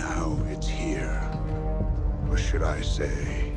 now it's here. Or should I say,